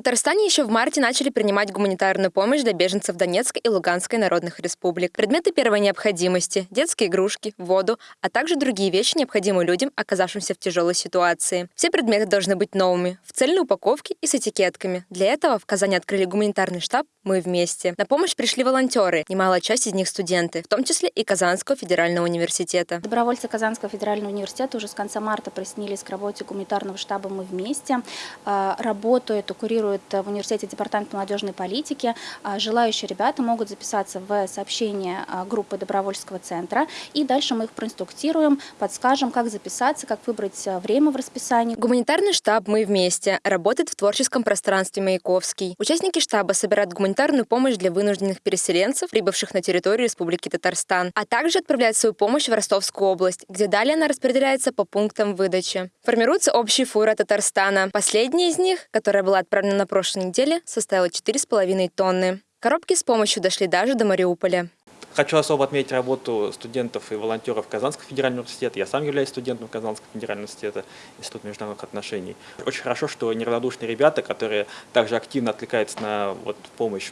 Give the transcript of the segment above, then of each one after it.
Татарстане еще в марте начали принимать гуманитарную помощь для беженцев Донецкой и Луганской народных республик. Предметы первой необходимости, детские игрушки, воду, а также другие вещи, необходимые людям, оказавшимся в тяжелой ситуации. Все предметы должны быть новыми, в цельной упаковке и с этикетками. Для этого в Казани открыли гуманитарный штаб «Мы вместе». На помощь пришли волонтеры, немалая часть из них студенты, в том числе и Казанского федерального университета. Добровольцы Казанского федерального университета уже с конца марта присоединились к работе гуманитарного штаба «Мы вместе». А, работают, курируют курирует в университете департамент молодежной политики. А, желающие ребята могут записаться в сообщение а, группы добровольческого центра. И дальше мы их проинструктируем, подскажем, как записаться, как выбрать а, время в расписании. Гуманитарный штаб «Мы вместе» работает в творческом пространстве Маяковский. Участники штаба собирают гуманитарную помощь для вынужденных переселенцев, прибывших на территорию Республики Татарстан, а также отправляют свою помощь в Ростовскую область, где далее она распределяется по пунктам выдачи. Формируются общие фуры Татарстана. Последняя из них, которая была отправлена на прошлой неделе составила 4,5 тонны. Коробки с помощью дошли даже до Мариуполя. Хочу особо отметить работу студентов и волонтеров Казанского федерального университета. Я сам являюсь студентом Казанского федерального университета, Института международных отношений. Очень хорошо, что неравнодушные ребята, которые также активно откликаются на вот, помощь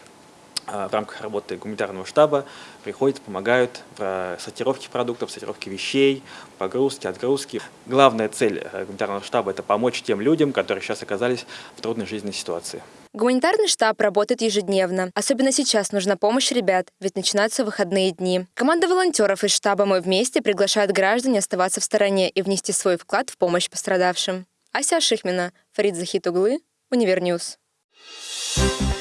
в рамках работы гуманитарного штаба приходят, помогают в сортировке продуктов, сортировке вещей, погрузке, отгрузке. Главная цель э, гуманитарного штаба – это помочь тем людям, которые сейчас оказались в трудной жизненной ситуации. Гуманитарный штаб работает ежедневно. Особенно сейчас нужна помощь ребят, ведь начинаются выходные дни. Команда волонтеров из штаба «Мы вместе» приглашает граждан не оставаться в стороне и внести свой вклад в помощь пострадавшим. Ася Шихмина, Фарид Захитуглы, Univer News. Thank you